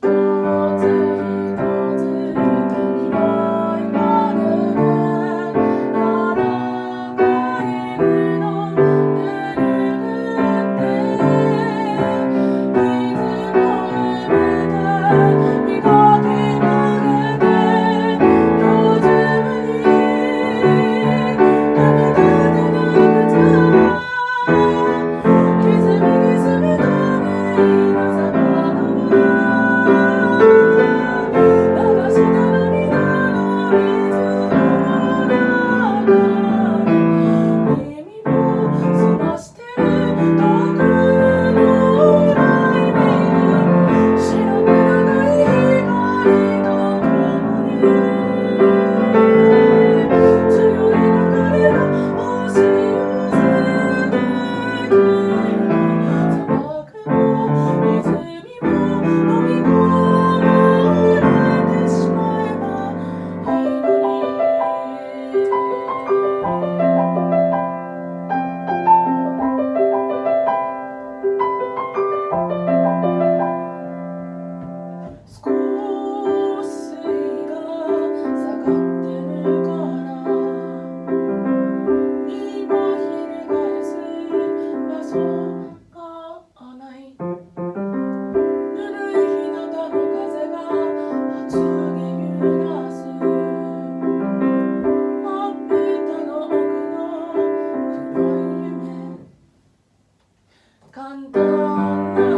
Thank you. long, long.